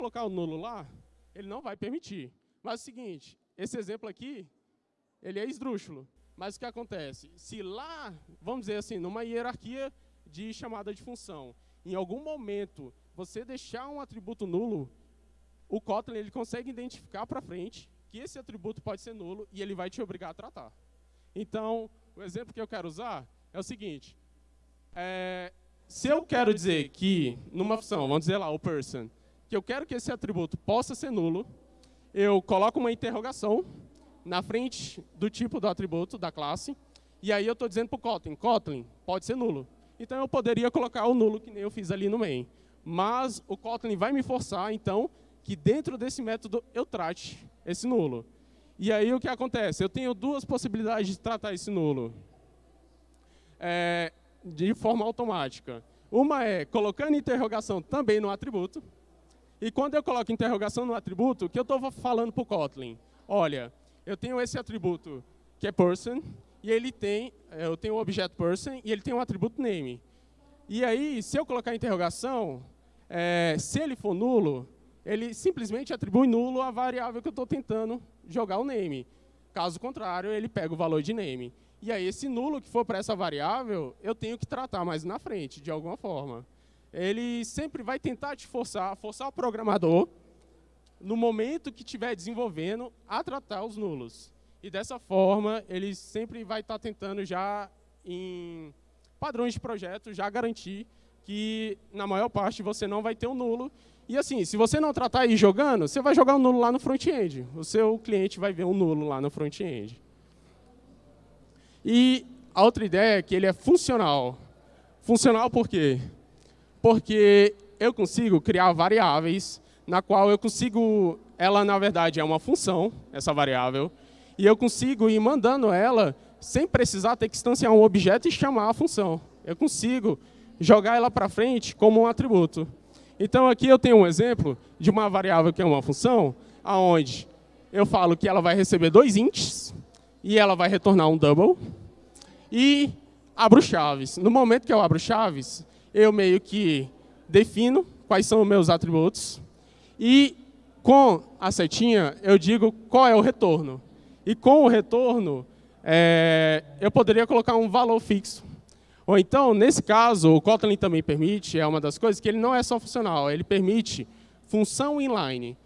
colocar o nulo lá, ele não vai permitir. Mas é o seguinte, esse exemplo aqui, ele é esdrúxulo. Mas o que acontece? Se lá, vamos dizer assim, numa hierarquia de chamada de função, em algum momento você deixar um atributo nulo, o Kotlin ele consegue identificar para frente que esse atributo pode ser nulo e ele vai te obrigar a tratar. Então, o exemplo que eu quero usar é o seguinte. É, se eu quero dizer que, numa função, vamos dizer lá, o person, que eu quero que esse atributo possa ser nulo, eu coloco uma interrogação na frente do tipo do atributo da classe, e aí eu estou dizendo para o Kotlin, Kotlin, pode ser nulo. Então eu poderia colocar o nulo que nem eu fiz ali no main. Mas o Kotlin vai me forçar, então, que dentro desse método eu trate esse nulo. E aí o que acontece? Eu tenho duas possibilidades de tratar esse nulo é, de forma automática. Uma é colocando interrogação também no atributo. E quando eu coloco interrogação no atributo, o que eu estou falando para o Kotlin? Olha, eu tenho esse atributo que é person, e ele tem, eu tenho o objeto person, e ele tem um atributo name. E aí, se eu colocar interrogação, é, se ele for nulo, ele simplesmente atribui nulo à variável que eu estou tentando jogar o name. Caso contrário, ele pega o valor de name. E aí, esse nulo que for para essa variável, eu tenho que tratar mais na frente, de alguma forma. Ele sempre vai tentar te forçar, forçar o programador, no momento que estiver desenvolvendo, a tratar os nulos. E dessa forma, ele sempre vai estar tá tentando já, em padrões de projeto, já garantir que, na maior parte, você não vai ter um nulo e assim, se você não tratar aí jogando, você vai jogar um nulo lá no front-end. O seu cliente vai ver um nulo lá no front-end. E a outra ideia é que ele é funcional. Funcional por quê? Porque eu consigo criar variáveis na qual eu consigo, ela na verdade é uma função, essa variável, e eu consigo ir mandando ela sem precisar ter que instanciar um objeto e chamar a função. Eu consigo jogar ela para frente como um atributo. Então, aqui eu tenho um exemplo de uma variável que é uma função, aonde eu falo que ela vai receber dois ints e ela vai retornar um double. E abro chaves. No momento que eu abro chaves, eu meio que defino quais são os meus atributos. E com a setinha, eu digo qual é o retorno. E com o retorno, é, eu poderia colocar um valor fixo. Ou então, nesse caso, o Kotlin também permite, é uma das coisas, que ele não é só funcional, ele permite função inline.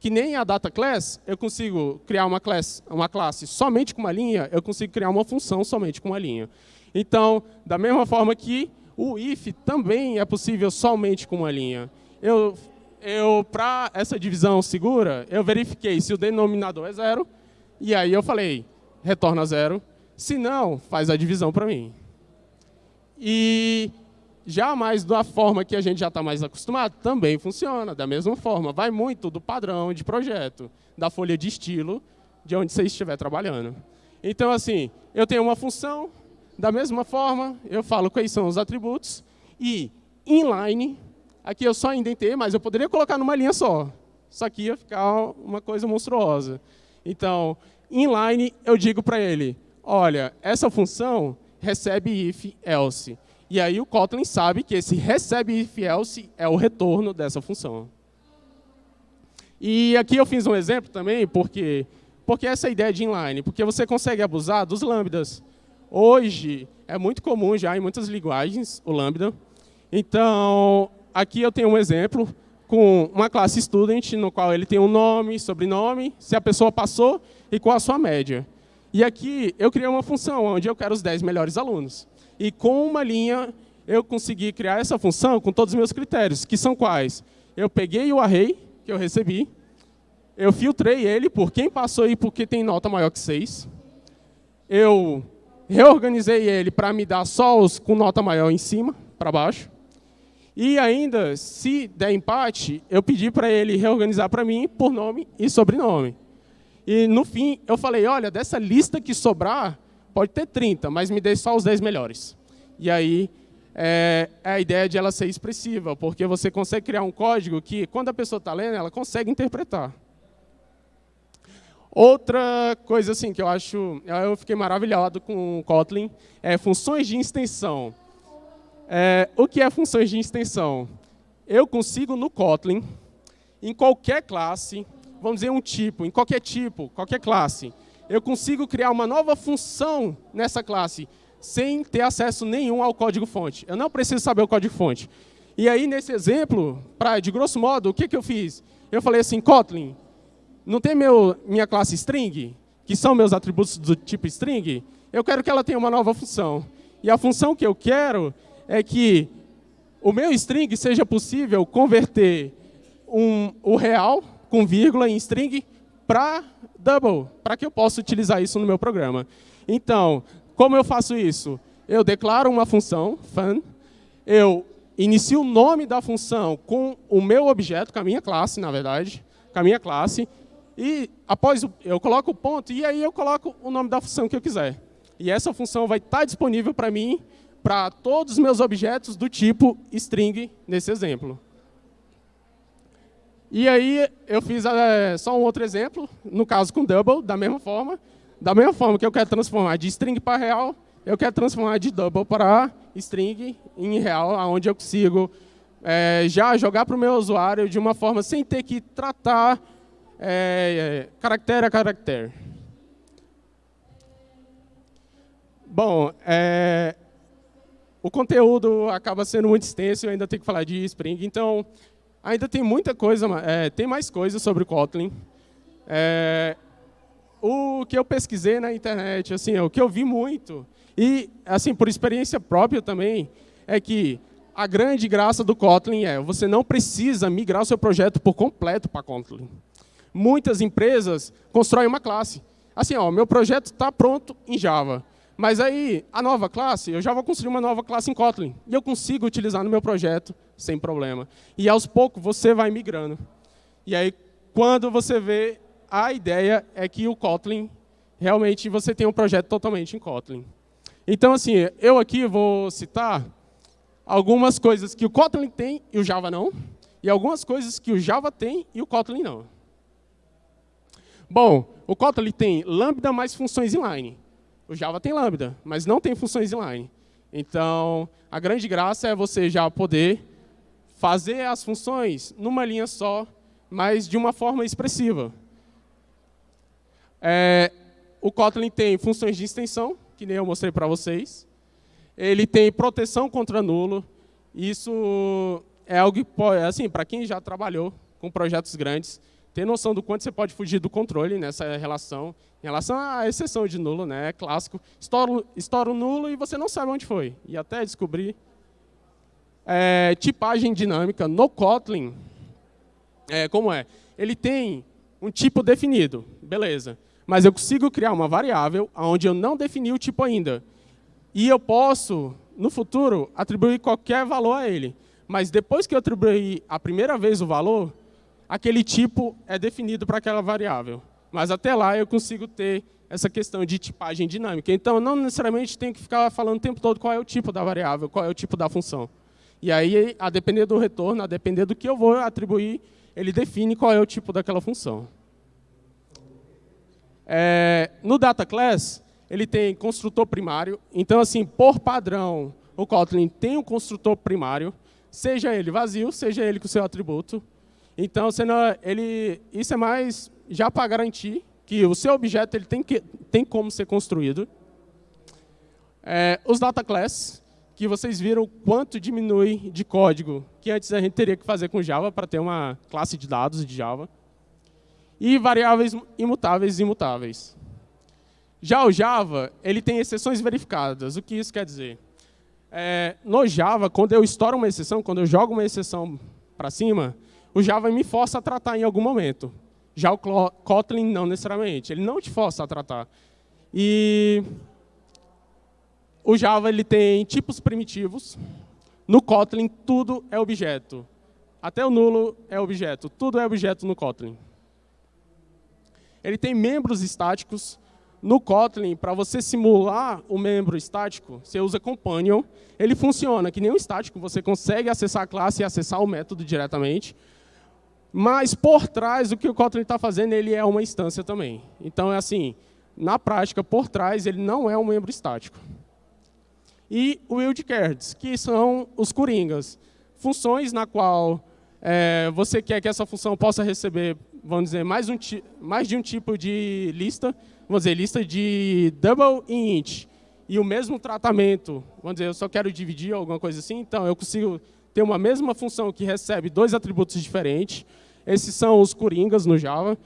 Que nem a data class, eu consigo criar uma classe, uma classe somente com uma linha, eu consigo criar uma função somente com uma linha. Então, da mesma forma que o if também é possível somente com uma linha. Eu, eu Para essa divisão segura, eu verifiquei se o denominador é zero, e aí eu falei, retorna zero, se não, faz a divisão para mim. E já mais da forma que a gente já está mais acostumado, também funciona da mesma forma. Vai muito do padrão de projeto, da folha de estilo, de onde você estiver trabalhando. Então, assim, eu tenho uma função, da mesma forma, eu falo quais são os atributos, e inline, aqui eu só indentei, mas eu poderia colocar numa linha só. Isso aqui ia ficar uma coisa monstruosa. Então, inline, eu digo para ele, olha, essa função recebe if else. E aí o Kotlin sabe que esse recebe if else é o retorno dessa função. E aqui eu fiz um exemplo também, porque, porque essa ideia de inline, porque você consegue abusar dos lambdas. Hoje é muito comum já em muitas linguagens o lambda. Então, aqui eu tenho um exemplo com uma classe student, no qual ele tem um nome, sobrenome, se a pessoa passou e qual a sua média. E aqui eu criei uma função onde eu quero os 10 melhores alunos. E com uma linha eu consegui criar essa função com todos os meus critérios, que são quais? Eu peguei o array que eu recebi, eu filtrei ele por quem passou e porque tem nota maior que 6. Eu reorganizei ele para me dar só os com nota maior em cima, para baixo. E ainda, se der empate, eu pedi para ele reorganizar para mim por nome e sobrenome. E no fim, eu falei, olha, dessa lista que sobrar, pode ter 30, mas me dê só os 10 melhores. E aí, é, é a ideia de ela ser expressiva, porque você consegue criar um código que, quando a pessoa está lendo, ela consegue interpretar. Outra coisa assim que eu acho, eu fiquei maravilhado com o Kotlin, é funções de extensão. É, o que é funções de extensão? Eu consigo no Kotlin em qualquer classe, vamos dizer um tipo, em qualquer tipo, qualquer classe, eu consigo criar uma nova função nessa classe sem ter acesso nenhum ao código-fonte. Eu não preciso saber o código-fonte. E aí, nesse exemplo, pra, de grosso modo, o que, que eu fiz? Eu falei assim, Kotlin, não tem meu, minha classe string, que são meus atributos do tipo string? Eu quero que ela tenha uma nova função. E a função que eu quero é que o meu string seja possível converter um, o real com vírgula em string para double, para que eu possa utilizar isso no meu programa. Então, como eu faço isso? Eu declaro uma função, fun, eu inicio o nome da função com o meu objeto, com a minha classe, na verdade, com a minha classe, e após eu coloco o ponto, e aí eu coloco o nome da função que eu quiser. E essa função vai estar disponível para mim, para todos os meus objetos do tipo string, nesse exemplo. E aí eu fiz é, só um outro exemplo, no caso com double, da mesma forma. Da mesma forma que eu quero transformar de string para real, eu quero transformar de double para string em real, onde eu consigo é, já jogar para o meu usuário de uma forma sem ter que tratar é, caractere a caractere. Bom, é, o conteúdo acaba sendo muito extenso, eu ainda tenho que falar de Spring, então ainda tem muita coisa, é, tem mais coisas sobre o Kotlin. É, o que eu pesquisei na internet, assim, o que eu vi muito, e assim por experiência própria também, é que a grande graça do Kotlin é você não precisa migrar o seu projeto por completo para Kotlin. Muitas empresas constroem uma classe. Assim, ó, meu projeto está pronto em Java. Mas aí, a nova classe, eu já vou construir uma nova classe em Kotlin. E eu consigo utilizar no meu projeto sem problema. E aos poucos você vai migrando. E aí, quando você vê, a ideia é que o Kotlin, realmente você tem um projeto totalmente em Kotlin. Então, assim, eu aqui vou citar algumas coisas que o Kotlin tem e o Java não, e algumas coisas que o Java tem e o Kotlin não. Bom, o Kotlin tem lambda mais funções inline. O Java tem lambda, mas não tem funções inline. Então, a grande graça é você já poder fazer as funções numa linha só, mas de uma forma expressiva. É, o Kotlin tem funções de extensão, que nem eu mostrei para vocês. Ele tem proteção contra nulo. Isso é algo que, assim, para quem já trabalhou com projetos grandes, ter noção do quanto você pode fugir do controle nessa relação, em relação à exceção de nulo, né? É clássico. Estoura, o nulo e você não sabe onde foi. E até descobrir. É, tipagem dinâmica no Kotlin, é, como é? Ele tem um tipo definido, beleza. Mas eu consigo criar uma variável onde eu não defini o tipo ainda. E eu posso, no futuro, atribuir qualquer valor a ele. Mas depois que eu atribuir a primeira vez o valor, aquele tipo é definido para aquela variável. Mas até lá eu consigo ter essa questão de tipagem dinâmica. Então, não necessariamente tenho que ficar falando o tempo todo qual é o tipo da variável, qual é o tipo da função. E aí, a depender do retorno, a depender do que eu vou atribuir, ele define qual é o tipo daquela função. É, no data class, ele tem construtor primário. Então, assim, por padrão, o Kotlin tem um construtor primário, seja ele vazio, seja ele com seu atributo. Então, ele, isso é mais já para garantir que o seu objeto ele tem, que, tem como ser construído. É, os data class, que vocês viram quanto diminui de código que antes a gente teria que fazer com Java para ter uma classe de dados de Java. E variáveis imutáveis e imutáveis. Já o Java, ele tem exceções verificadas. O que isso quer dizer? É, no Java, quando eu estouro uma exceção, quando eu jogo uma exceção para cima, o Java me força a tratar em algum momento. Já o Kotlin não necessariamente, ele não te força a tratar. E o Java ele tem tipos primitivos. No Kotlin, tudo é objeto. Até o nulo é objeto. Tudo é objeto no Kotlin. Ele tem membros estáticos. No Kotlin, para você simular o membro estático, você usa Companion. Ele funciona que nem um estático. Você consegue acessar a classe e acessar o método diretamente. Mas por trás, o que o Kotlin está fazendo, ele é uma instância também. Então, é assim, na prática, por trás, ele não é um membro estático. E o wildcards, que são os coringas. Funções na qual é, você quer que essa função possa receber, vamos dizer, mais, um, mais de um tipo de lista, vamos dizer, lista de double e int, e o mesmo tratamento, vamos dizer, eu só quero dividir alguma coisa assim, então eu consigo ter uma mesma função que recebe dois atributos diferentes, esses são os coringas no Java,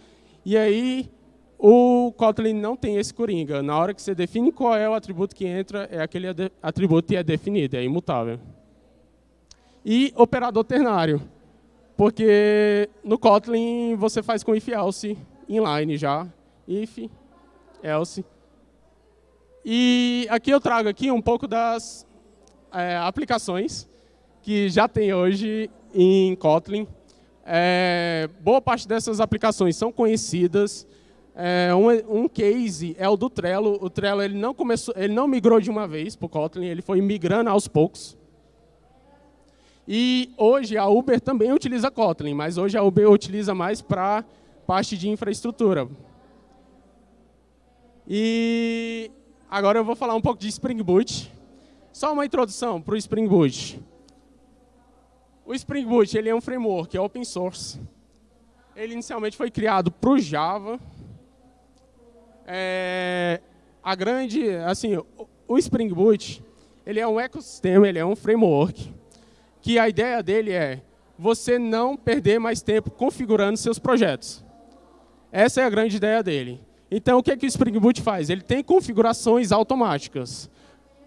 e aí o Kotlin não tem esse coringa. Na hora que você define qual é o atributo que entra, é aquele atributo que é definido, é imutável. E operador ternário, porque no Kotlin você faz com if else inline já, if, else. E aqui eu trago aqui um pouco das é, aplicações que já tem hoje em Kotlin. É, boa parte dessas aplicações são conhecidas, é, um, um, case é o do Trello. O Trello ele não, começou, ele não migrou de uma vez para o Kotlin, ele foi migrando aos poucos. E hoje a Uber também utiliza Kotlin, mas hoje a Uber utiliza mais para parte de infraestrutura. E agora eu vou falar um pouco de Spring Boot. Só uma introdução para o Spring Boot. O Spring Boot ele é um framework, é open source. Ele inicialmente foi criado para o Java, é, a grande, assim, o Spring Boot, ele é um ecossistema, ele é um framework, que a ideia dele é você não perder mais tempo configurando seus projetos. Essa é a grande ideia dele. Então, o que, é que o Spring Boot faz? Ele tem configurações automáticas.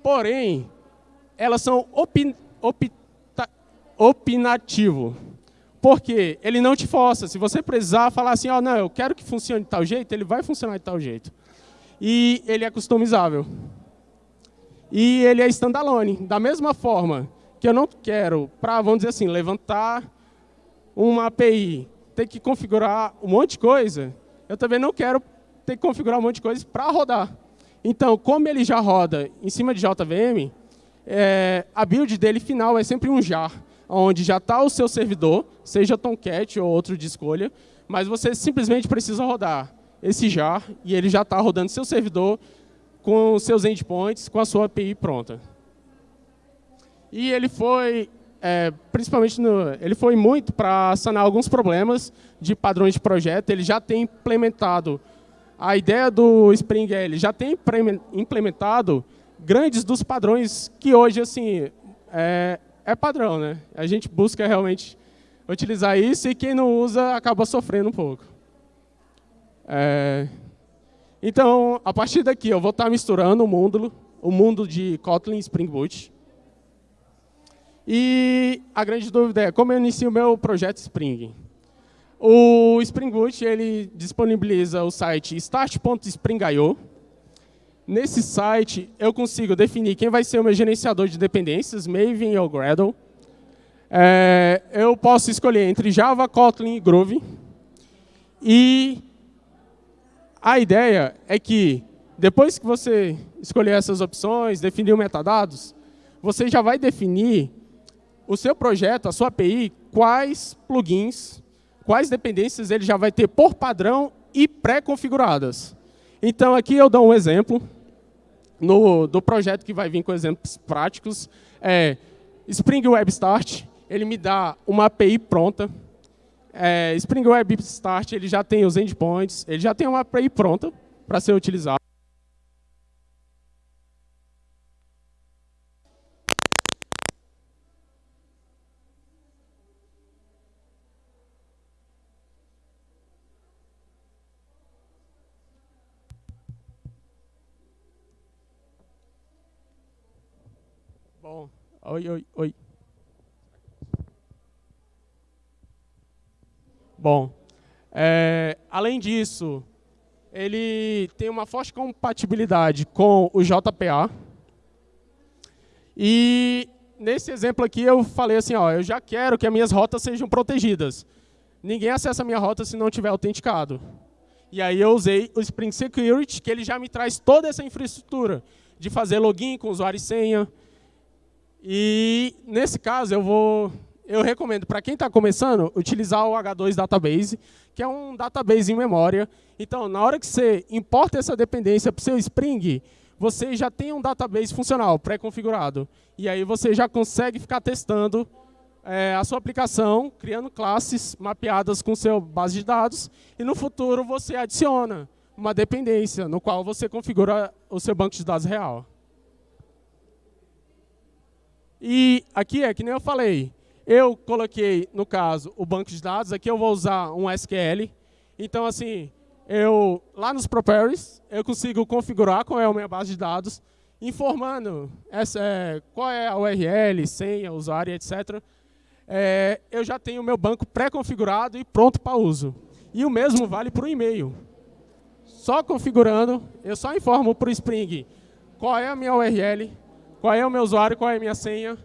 Porém, elas são opta, opinativo. Porque ele não te força. Se você precisar falar assim, oh, não, eu quero que funcione de tal jeito, ele vai funcionar de tal jeito. E ele é customizável. E ele é standalone. Da mesma forma que eu não quero, para, vamos dizer assim, levantar uma API, ter que configurar um monte de coisa, eu também não quero ter que configurar um monte de coisa para rodar. Então, como ele já roda em cima de JVM, é, a build dele final é sempre um jar onde já está o seu servidor, seja Tomcat ou outro de escolha, mas você simplesmente precisa rodar esse jar e ele já está rodando seu servidor com seus endpoints, com a sua API pronta. E ele foi, é, principalmente, no, ele foi muito para sanar alguns problemas de padrões de projeto. Ele já tem implementado a ideia do Spring, ele já tem implementado grandes dos padrões que hoje assim é, é padrão, né? A gente busca realmente utilizar isso e quem não usa acaba sofrendo um pouco. É... Então, a partir daqui, eu vou estar misturando o mundo, o mundo de Kotlin e Spring Boot. E a grande dúvida é como eu inicio o meu projeto Spring. O Spring Boot ele disponibiliza o site start.spring.io. Nesse site, eu consigo definir quem vai ser o meu gerenciador de dependências, Maven ou Gradle. É, eu posso escolher entre Java, Kotlin e Groove. E a ideia é que, depois que você escolher essas opções, definir o metadados, você já vai definir o seu projeto, a sua API, quais plugins, quais dependências ele já vai ter por padrão e pré-configuradas. Então, aqui eu dou um exemplo no, do projeto que vai vir com exemplos práticos. É Spring Web Start, ele me dá uma API pronta. É, Spring Web Start ele já tem os endpoints, ele já tem uma API pronta para ser utilizada. Bom, oi, oi, oi. Bom, é, além disso, ele tem uma forte compatibilidade com o JPA. E nesse exemplo aqui eu falei assim, ó, eu já quero que as minhas rotas sejam protegidas. Ninguém acessa a minha rota se não tiver autenticado. E aí eu usei o Spring Security, que ele já me traz toda essa infraestrutura de fazer login com usuário e senha, e nesse caso eu vou eu recomendo para quem está começando utilizar o H2 Database, que é um database em memória. Então, na hora que você importa essa dependência para o seu Spring, você já tem um database funcional pré-configurado. E aí você já consegue ficar testando é, a sua aplicação, criando classes mapeadas com seu base de dados, e no futuro você adiciona uma dependência, no qual você configura o seu banco de dados real. E aqui é que nem eu falei, eu coloquei, no caso, o banco de dados, aqui eu vou usar um SQL. Então, assim, eu lá nos properties, eu consigo configurar qual é a minha base de dados, informando essa, é, qual é a URL, senha, usuário, etc. É, eu já tenho o meu banco pré-configurado e pronto para uso. E o mesmo vale para o e-mail. Só configurando, eu só informo para o Spring qual é a minha URL, qual é o meu usuário, qual é a minha senha,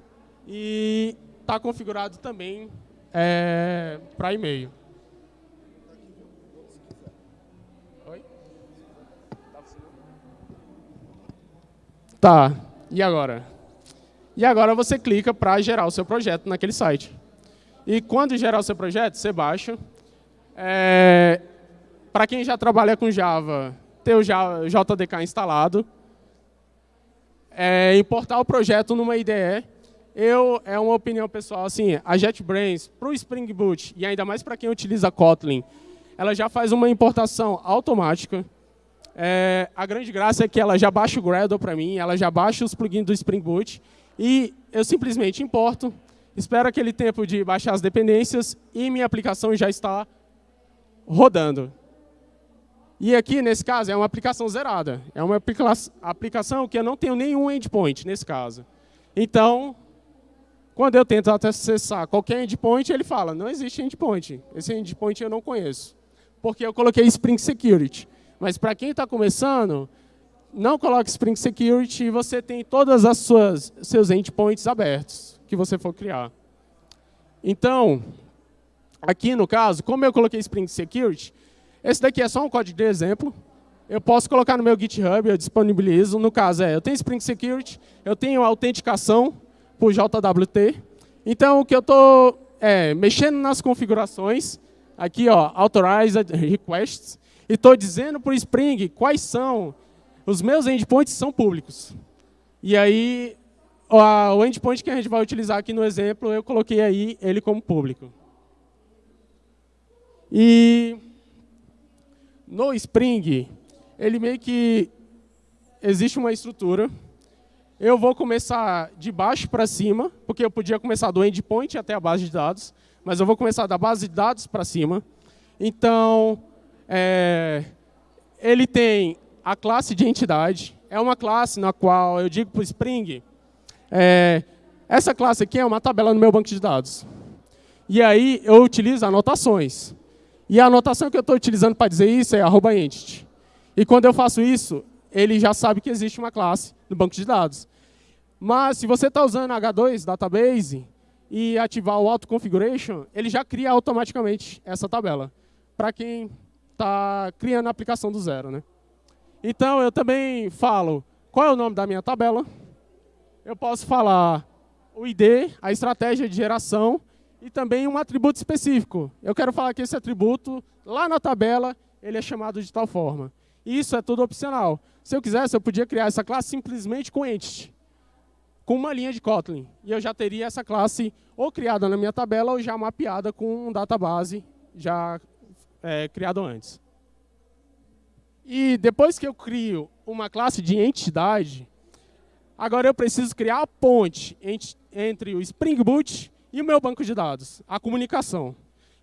e está configurado também é, para e-mail. Tá, e agora? E agora você clica para gerar o seu projeto naquele site. E quando gerar o seu projeto, você baixa. É, para quem já trabalha com Java, ter o JDK instalado. É, importar o projeto numa IDE eu, é uma opinião pessoal, assim, a JetBrains, para o Spring Boot, e ainda mais para quem utiliza Kotlin, ela já faz uma importação automática. É, a grande graça é que ela já baixa o Gradle para mim, ela já baixa os plugins do Spring Boot, e eu simplesmente importo, espero aquele tempo de baixar as dependências, e minha aplicação já está rodando. E aqui, nesse caso, é uma aplicação zerada. É uma aplicação que eu não tenho nenhum endpoint, nesse caso. Então, quando eu tento acessar qualquer endpoint, ele fala, não existe endpoint. Esse endpoint eu não conheço. Porque eu coloquei Spring Security. Mas para quem está começando, não coloque Spring Security e você tem todas as suas seus endpoints abertos que você for criar. Então, aqui no caso, como eu coloquei Spring Security, esse daqui é só um código de exemplo. Eu posso colocar no meu GitHub, eu disponibilizo. No caso é, eu tenho Spring Security, eu tenho autenticação, por JWT. Então, o que eu estou é, mexendo nas configurações, aqui, ó, Authorized Requests, e estou dizendo para o Spring quais são os meus endpoints são públicos. E aí, o endpoint que a gente vai utilizar aqui no exemplo, eu coloquei aí ele como público. E no Spring, ele meio que existe uma estrutura eu vou começar de baixo para cima, porque eu podia começar do endpoint até a base de dados, mas eu vou começar da base de dados para cima. Então, é, ele tem a classe de entidade, é uma classe na qual eu digo para o Spring, é, essa classe aqui é uma tabela no meu banco de dados. E aí eu utilizo anotações. E a anotação que eu estou utilizando para dizer isso é arroba entity. E quando eu faço isso, ele já sabe que existe uma classe no banco de dados. Mas se você está usando H2 Database e ativar o Auto Configuration, ele já cria automaticamente essa tabela, para quem está criando a aplicação do zero. Né? Então, eu também falo qual é o nome da minha tabela. Eu posso falar o ID, a estratégia de geração e também um atributo específico. Eu quero falar que esse atributo, lá na tabela, ele é chamado de tal forma. Isso é tudo opcional. Se eu quisesse, eu podia criar essa classe simplesmente com entity com uma linha de Kotlin. E eu já teria essa classe ou criada na minha tabela ou já mapeada com um database já é, criado antes. E depois que eu crio uma classe de entidade, agora eu preciso criar a ponte entre o Spring Boot e o meu banco de dados, a comunicação.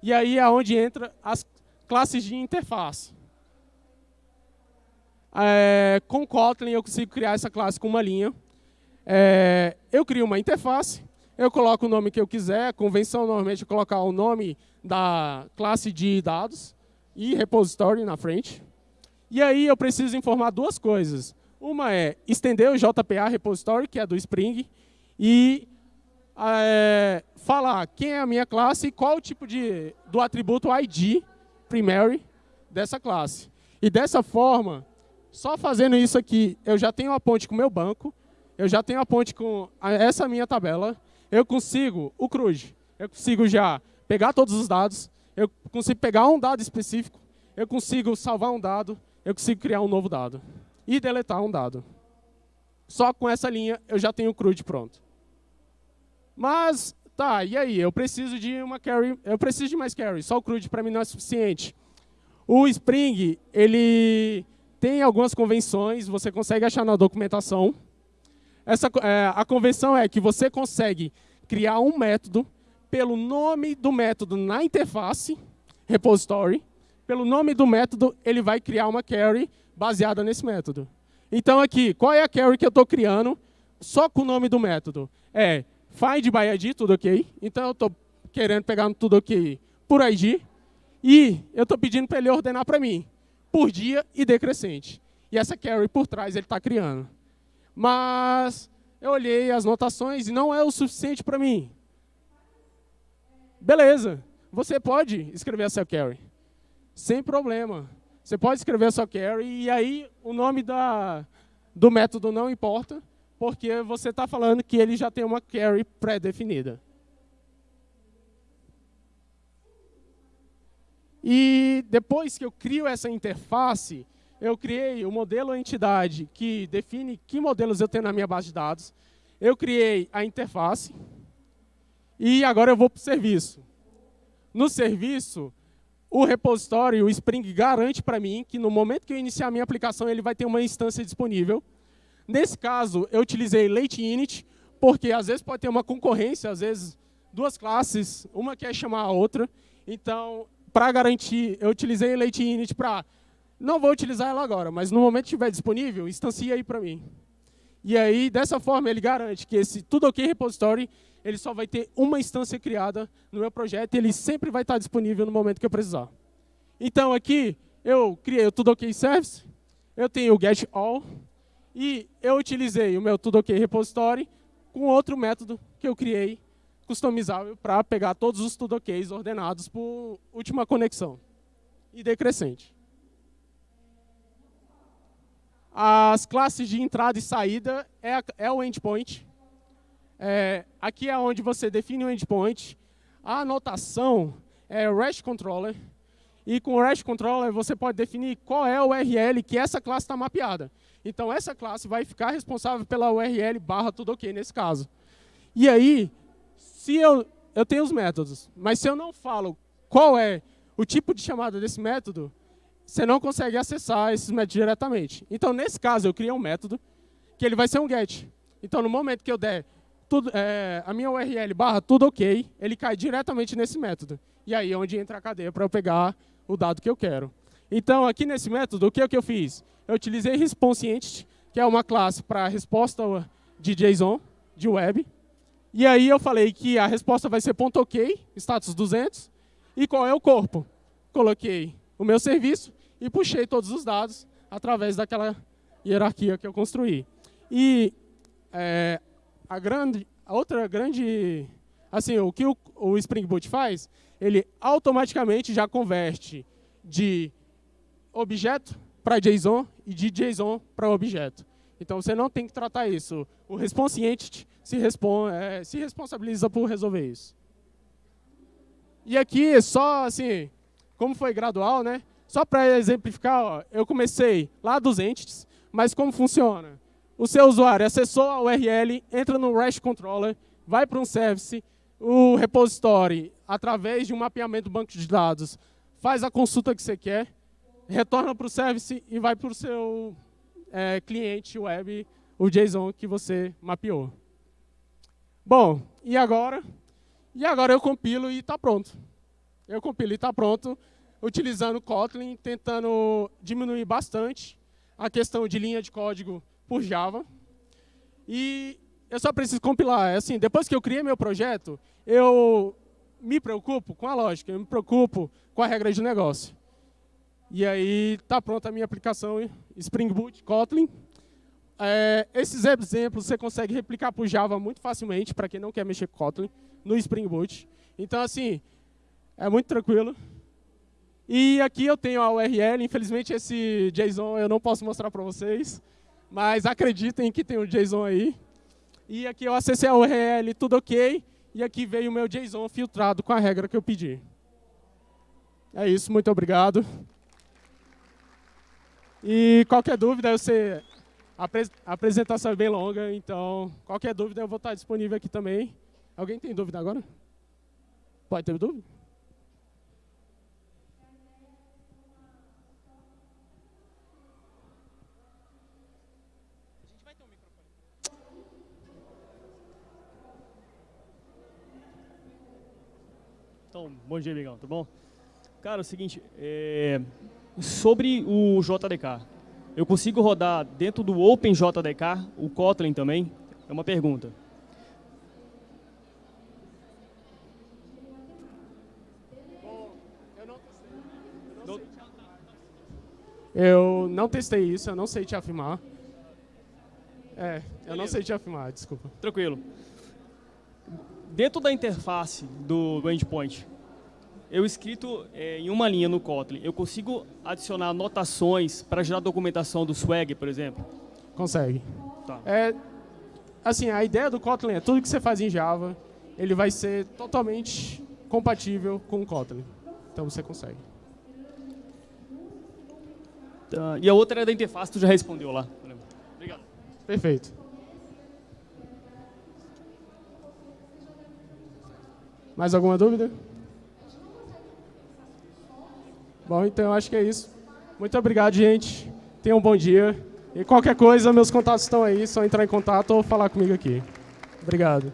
E aí é onde entra as classes de interface. É, com Kotlin eu consigo criar essa classe com uma linha, é, eu crio uma interface, eu coloco o nome que eu quiser, a convenção normalmente é colocar o nome da classe de dados e repository na frente. E aí eu preciso informar duas coisas. Uma é estender o JPA repository, que é do Spring, e é, falar quem é a minha classe e qual o tipo de, do atributo ID, primary, dessa classe. E dessa forma, só fazendo isso aqui, eu já tenho a ponte com o meu banco, eu já tenho a ponte com essa minha tabela, eu consigo o CRUD, eu consigo já pegar todos os dados, eu consigo pegar um dado específico, eu consigo salvar um dado, eu consigo criar um novo dado e deletar um dado. Só com essa linha eu já tenho o CRUD pronto. Mas Tá, e aí? Eu preciso de uma carry, eu preciso de mais carry. Só o CRUD para mim não é suficiente. O Spring, ele tem algumas convenções, você consegue achar na documentação. Essa, é, a convenção é que você consegue criar um método pelo nome do método na interface, repository. Pelo nome do método, ele vai criar uma carry baseada nesse método. Então aqui, qual é a carry que eu estou criando só com o nome do método? É find by ID, tudo ok. Então eu estou querendo pegar tudo ok por ID. E eu estou pedindo para ele ordenar para mim, por dia e decrescente. E essa carry por trás ele está criando. Mas eu olhei as notações e não é o suficiente para mim. Beleza, você pode escrever a sua carry. Sem problema. Você pode escrever a sua carry e aí o nome da, do método não importa porque você está falando que ele já tem uma carry pré-definida. E depois que eu crio essa interface, eu criei o modelo entidade que define que modelos eu tenho na minha base de dados. Eu criei a interface. E agora eu vou para o serviço. No serviço, o repositório, o Spring, garante para mim que no momento que eu iniciar a minha aplicação, ele vai ter uma instância disponível Nesse caso, eu utilizei late init, porque às vezes pode ter uma concorrência, às vezes duas classes, uma quer chamar a outra. Então, para garantir, eu utilizei late init para... Não vou utilizar ela agora, mas no momento que estiver disponível, instancia aí para mim. E aí, dessa forma, ele garante que esse tudo ok repository, ele só vai ter uma instância criada no meu projeto e ele sempre vai estar disponível no momento que eu precisar. Então, aqui, eu criei o tudo ok service, eu tenho o get all, e eu utilizei o meu tudo ok repository com outro método que eu criei, customizável, para pegar todos os tudo OKs ordenados por última conexão e decrescente. As classes de entrada e saída é, é o endpoint. É, aqui é onde você define o endpoint. A anotação é o REST controller. E com o REST controller você pode definir qual é o URL que essa classe está mapeada. Então, essa classe vai ficar responsável pela URL barra tudo ok nesse caso. E aí, se eu, eu tenho os métodos, mas se eu não falo qual é o tipo de chamada desse método, você não consegue acessar esses métodos diretamente. Então, nesse caso, eu criei um método que ele vai ser um get. Então, no momento que eu der tudo, é, a minha URL barra tudo ok, ele cai diretamente nesse método. E aí é onde entra a cadeia para eu pegar o dado que eu quero. Então, aqui nesse método, o que, é que eu fiz? eu utilizei ResponseEntity, que é uma classe para resposta de JSON, de web. E aí eu falei que a resposta vai ser .ok, status 200, e qual é o corpo? Coloquei o meu serviço e puxei todos os dados através daquela hierarquia que eu construí. E é, a, grande, a outra grande... Assim, o que o, o Spring Boot faz, ele automaticamente já converte de objeto para JSON e de JSON para objeto. Então, você não tem que tratar isso. O response entity se, respon é, se responsabiliza por resolver isso. E aqui, só assim, como foi gradual, né? Só para exemplificar, ó, eu comecei lá dos entities, mas como funciona? O seu usuário acessou a URL, entra no REST Controller, vai para um service, o repository, através de um mapeamento do banco de dados, faz a consulta que você quer, retorna para o service e vai para o seu é, cliente web, o JSON que você mapeou. Bom, e agora? E agora eu compilo e está pronto. Eu compilo e está pronto, utilizando Kotlin, tentando diminuir bastante a questão de linha de código por Java. E eu só preciso compilar. É assim, depois que eu criei meu projeto, eu me preocupo com a lógica, eu me preocupo com a regra de negócio. E aí está pronta a minha aplicação Spring Boot Kotlin. É, esses exemplos você consegue replicar para o Java muito facilmente, para quem não quer mexer com Kotlin, no Spring Boot. Então, assim, é muito tranquilo. E aqui eu tenho a URL, infelizmente esse JSON eu não posso mostrar para vocês, mas acreditem que tem o um JSON aí. E aqui eu acessei a URL, tudo ok, e aqui veio o meu JSON filtrado com a regra que eu pedi. É isso, muito obrigado. E qualquer dúvida, eu sei, a apresentação é bem longa, então qualquer dúvida eu vou estar disponível aqui também. Alguém tem dúvida agora? Pode ter dúvida? Então, bom dia, amigão, tudo bom? Cara, é o seguinte, é, sobre o JDK, eu consigo rodar dentro do OpenJDK o Kotlin também? É uma pergunta. Eu não testei isso, eu não sei te afirmar. É, eu não sei te afirmar, desculpa. Tranquilo. Dentro da interface do, do endpoint, eu escrito é, em uma linha no Kotlin, eu consigo adicionar anotações para gerar documentação do Swag, por exemplo? Consegue. Tá. É, assim, a ideia do Kotlin é tudo que você faz em Java, ele vai ser totalmente compatível com o Kotlin. Então você consegue. Tá. E a outra é da interface, tu já respondeu lá. Obrigado. Perfeito. Mais alguma dúvida? Bom, então eu acho que é isso. Muito obrigado, gente. Tenham um bom dia. E qualquer coisa, meus contatos estão aí, só entrar em contato ou falar comigo aqui. Obrigado.